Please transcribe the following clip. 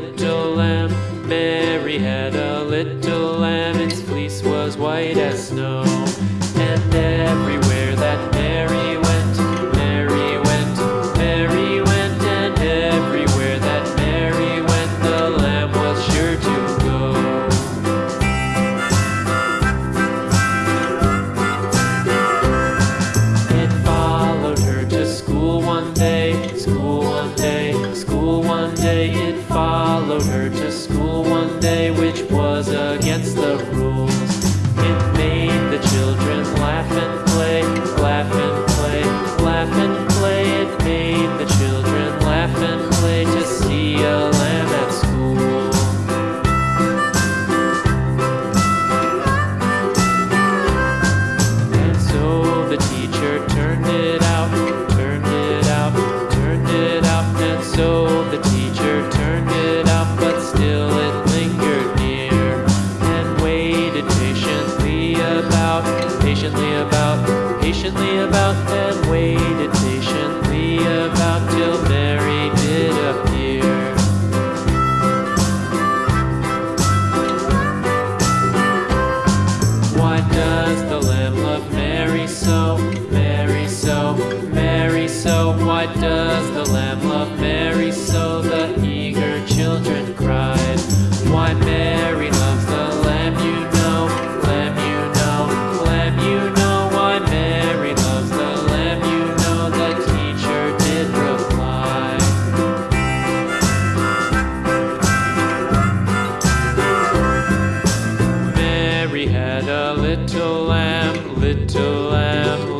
little lamb. Mary had a little lamb, its fleece was white as snow. was a a little lamb, little lamb,